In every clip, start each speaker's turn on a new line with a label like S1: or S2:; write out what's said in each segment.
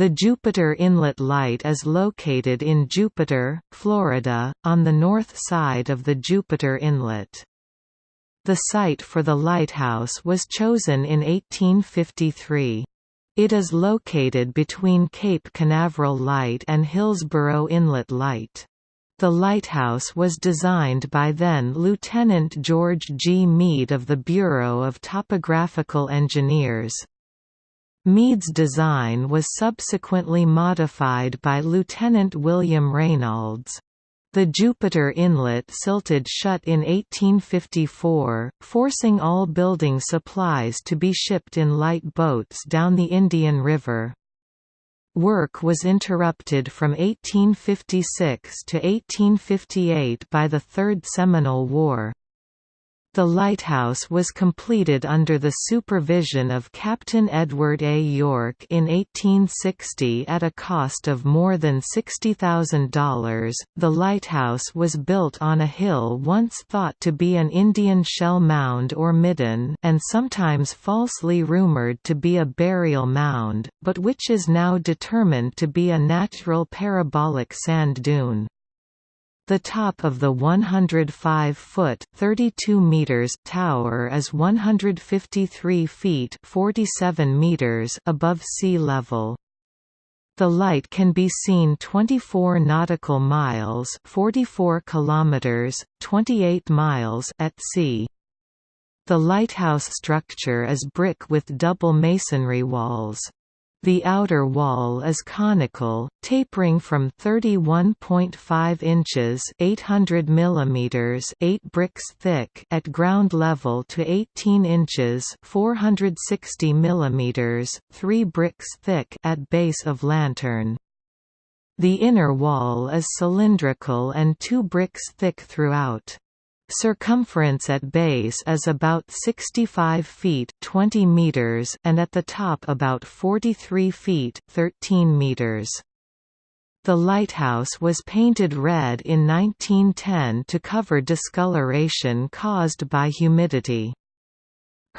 S1: The Jupiter Inlet Light is located in Jupiter, Florida, on the north side of the Jupiter Inlet. The site for the lighthouse was chosen in 1853. It is located between Cape Canaveral Light and Hillsboro Inlet Light. The lighthouse was designed by then Lieutenant George G. Meade of the Bureau of Topographical Engineers. Meade's design was subsequently modified by Lieutenant William Reynolds. The Jupiter Inlet silted shut in 1854, forcing all building supplies to be shipped in light boats down the Indian River. Work was interrupted from 1856 to 1858 by the Third Seminole War. The lighthouse was completed under the supervision of Captain Edward A. York in 1860 at a cost of more than $60,000. The lighthouse was built on a hill once thought to be an Indian shell mound or midden and sometimes falsely rumored to be a burial mound, but which is now determined to be a natural parabolic sand dune. The top of the 105-foot (32 meters) tower is 153 feet (47 meters) above sea level. The light can be seen 24 nautical miles (44 kilometers, 28 miles) at sea. The lighthouse structure is brick with double masonry walls. The outer wall is conical, tapering from 31.5 inches (800 mm) 8 bricks thick at ground level to 18 inches (460 mm) 3 bricks thick at base of lantern. The inner wall is cylindrical and 2 bricks thick throughout. Circumference at base is about 65 feet 20 meters and at the top about 43 feet 13 meters. The lighthouse was painted red in 1910 to cover discoloration caused by humidity.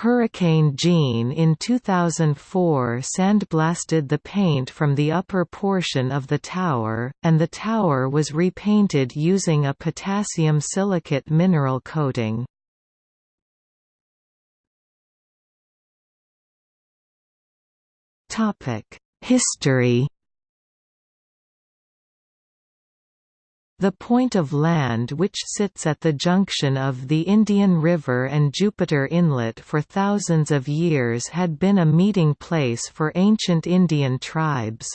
S1: Hurricane Jeanne in 2004 sandblasted the paint from the upper portion of the tower, and the tower was repainted using a potassium silicate mineral coating. History The point of land which sits at the junction of the Indian River and Jupiter Inlet for thousands of years had been a meeting place for ancient Indian tribes.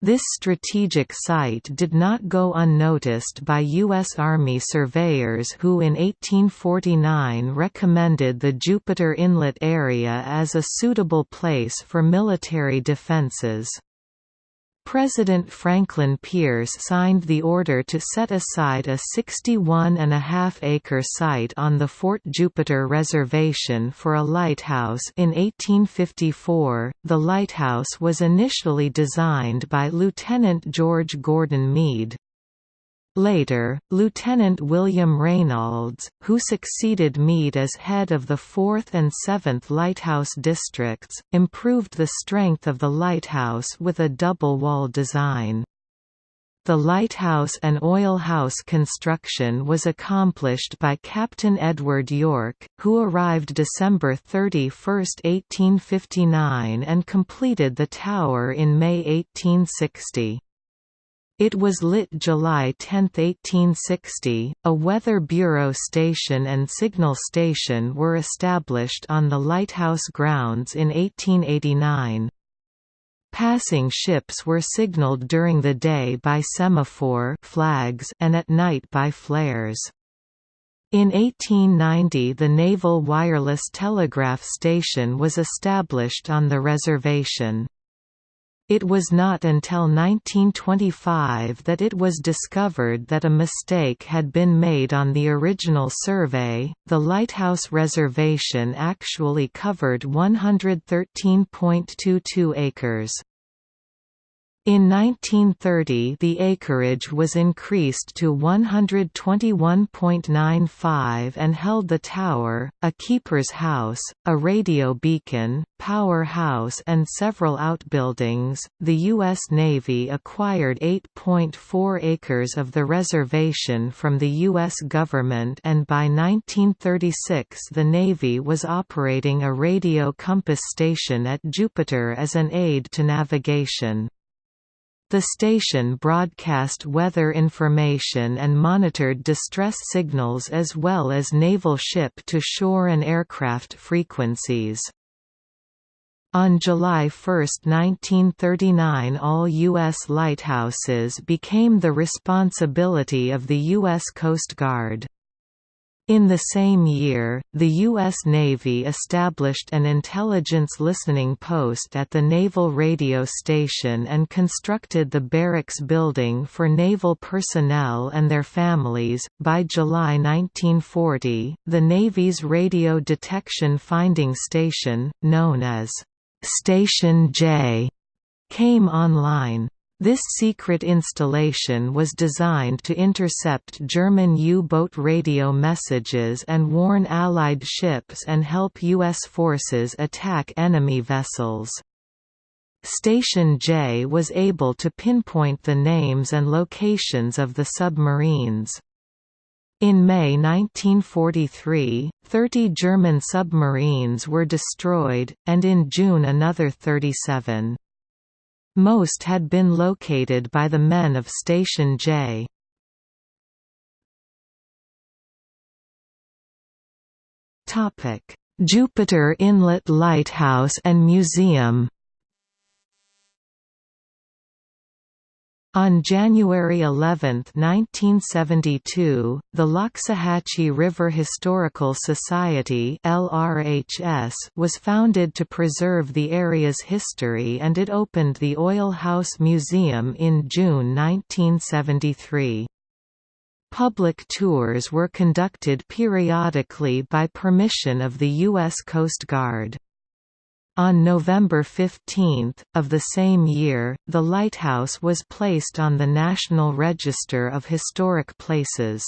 S1: This strategic site did not go unnoticed by U.S. Army surveyors who in 1849 recommended the Jupiter Inlet area as a suitable place for military defenses. President Franklin Pierce signed the order to set aside a 61.5-acre site on the Fort Jupiter Reservation for a lighthouse in 1854. The lighthouse was initially designed by Lieutenant George Gordon Meade. Later, Lieutenant William Reynolds, who succeeded Meade as head of the 4th and 7th Lighthouse Districts, improved the strength of the lighthouse with a double-wall design. The lighthouse and oil house construction was accomplished by Captain Edward York, who arrived December 31, 1859 and completed the tower in May 1860. It was lit July 10, 1860. A Weather Bureau station and signal station were established on the lighthouse grounds in 1889. Passing ships were signaled during the day by semaphore flags and at night by flares. In 1890 the Naval Wireless Telegraph Station was established on the reservation. It was not until 1925 that it was discovered that a mistake had been made on the original survey. The Lighthouse Reservation actually covered 113.22 acres. In 1930 the acreage was increased to 121.95 and held the tower, a keeper's house, a radio beacon, power house and several outbuildings. The U.S. Navy acquired 8.4 acres of the reservation from the U.S. government and by 1936 the Navy was operating a radio compass station at Jupiter as an aid to navigation. The station broadcast weather information and monitored distress signals as well as naval ship-to-shore and aircraft frequencies. On July 1, 1939 all U.S. lighthouses became the responsibility of the U.S. Coast Guard. In the same year, the U.S. Navy established an intelligence listening post at the Naval Radio Station and constructed the barracks building for naval personnel and their families. By July 1940, the Navy's Radio Detection Finding Station, known as Station J, came online. This secret installation was designed to intercept German U-boat radio messages and warn Allied ships and help U.S. forces attack enemy vessels. Station J was able to pinpoint the names and locations of the submarines. In May 1943, 30 German submarines were destroyed, and in June another 37. Most had been located by the men of Station J. Jupiter Inlet Lighthouse and Museum On January 11, 1972, the Loxahatchee River Historical Society was founded to preserve the area's history and it opened the Oil House Museum in June 1973. Public tours were conducted periodically by permission of the U.S. Coast Guard. On November 15, of the same year, the lighthouse was placed on the National Register of Historic Places.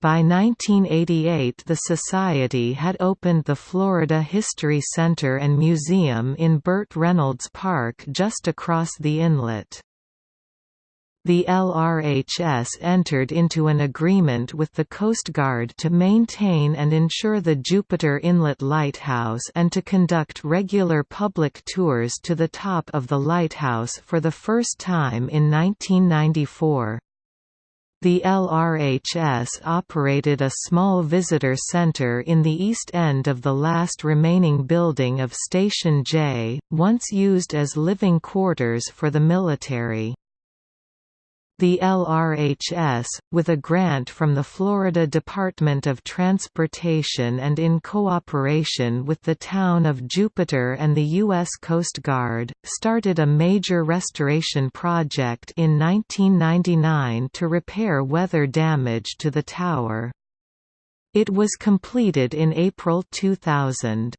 S1: By 1988 the Society had opened the Florida History Center and Museum in Burt Reynolds Park just across the inlet. The LRHS entered into an agreement with the Coast Guard to maintain and insure the Jupiter Inlet Lighthouse and to conduct regular public tours to the top of the lighthouse for the first time in 1994. The LRHS operated a small visitor center in the east end of the last remaining building of Station J, once used as living quarters for the military. The LRHS, with a grant from the Florida Department of Transportation and in cooperation with the town of Jupiter and the U.S. Coast Guard, started a major restoration project in 1999 to repair weather damage to the tower. It was completed in April 2000.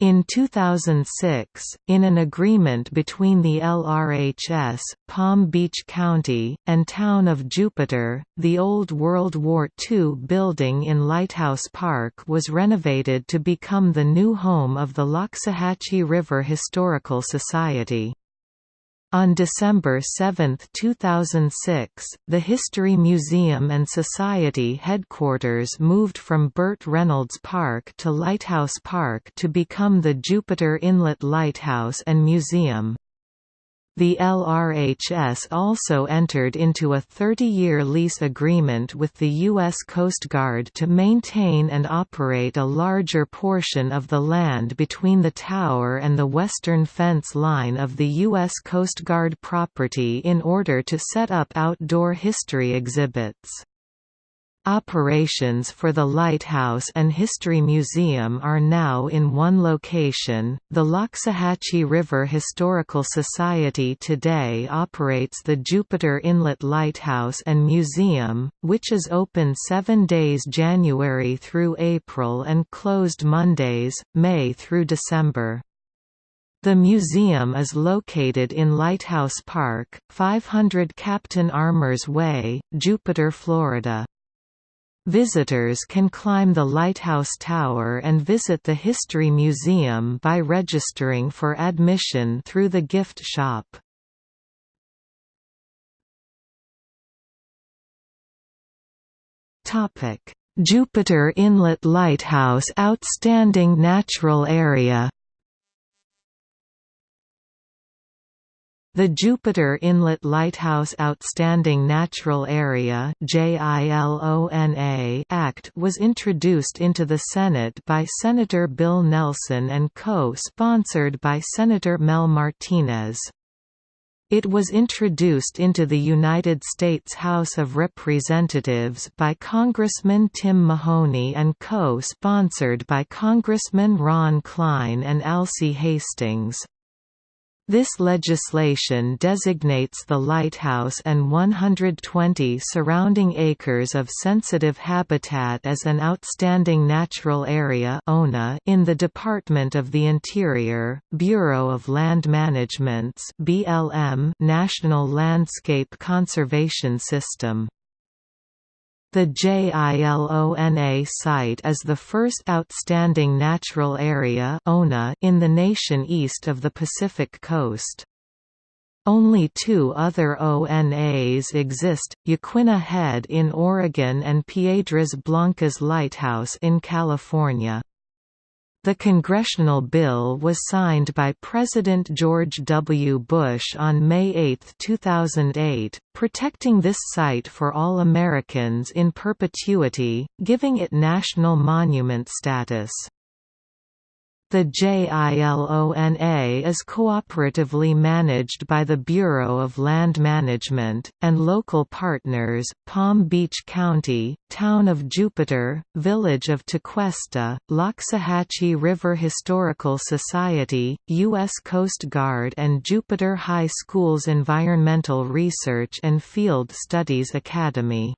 S1: In 2006, in an agreement between the LRHS, Palm Beach County, and Town of Jupiter, the old World War II building in Lighthouse Park was renovated to become the new home of the Loxahatchee River Historical Society. On December 7, 2006, the History Museum and Society headquarters moved from Burt Reynolds Park to Lighthouse Park to become the Jupiter Inlet Lighthouse and Museum. The LRHS also entered into a 30-year lease agreement with the U.S. Coast Guard to maintain and operate a larger portion of the land between the tower and the western fence line of the U.S. Coast Guard property in order to set up outdoor history exhibits. Operations for the Lighthouse and History Museum are now in one location. The Loxahatchee River Historical Society today operates the Jupiter Inlet Lighthouse and Museum, which is open seven days January through April and closed Mondays, May through December. The museum is located in Lighthouse Park, 500 Captain Armour's Way, Jupiter, Florida. Visitors can climb the Lighthouse Tower and visit the History Museum by registering for admission through the gift shop. Jupiter Inlet Lighthouse Outstanding Natural Area The Jupiter Inlet Lighthouse Outstanding Natural Area Act was introduced into the Senate by Senator Bill Nelson and co-sponsored by Senator Mel Martinez. It was introduced into the United States House of Representatives by Congressman Tim Mahoney and co-sponsored by Congressmen Ron Klein and Alcee Hastings. This legislation designates the lighthouse and 120 surrounding acres of sensitive habitat as an outstanding natural area (ONA) in the Department of the Interior, Bureau of Land Management's BLM National Landscape Conservation System. The JILONA site is the first outstanding natural area in the nation east of the Pacific coast. Only two other ONAs exist, Yaquina Head in Oregon and Piedras Blancas Lighthouse in California. The congressional bill was signed by President George W. Bush on May 8, 2008, protecting this site for all Americans in perpetuity, giving it national monument status. The JILONA is cooperatively managed by the Bureau of Land Management, and local partners, Palm Beach County, Town of Jupiter, Village of Tequesta, Loxahatchee River Historical Society, U.S. Coast Guard and Jupiter High School's Environmental Research and Field Studies Academy.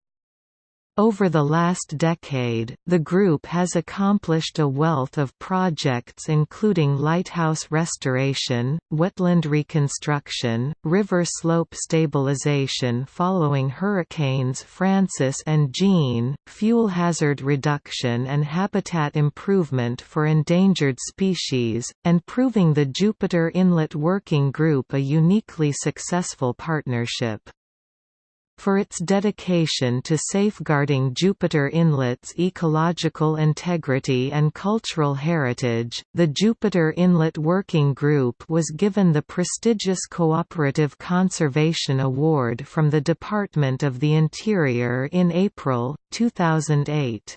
S1: Over the last decade, the group has accomplished a wealth of projects including lighthouse restoration, wetland reconstruction, river slope stabilization following hurricanes Frances and Jeanne, fuel hazard reduction and habitat improvement for endangered species, and proving the Jupiter Inlet Working Group a uniquely successful partnership. For its dedication to safeguarding Jupiter Inlet's ecological integrity and cultural heritage, the Jupiter Inlet Working Group was given the prestigious Cooperative Conservation Award from the Department of the Interior in April, 2008.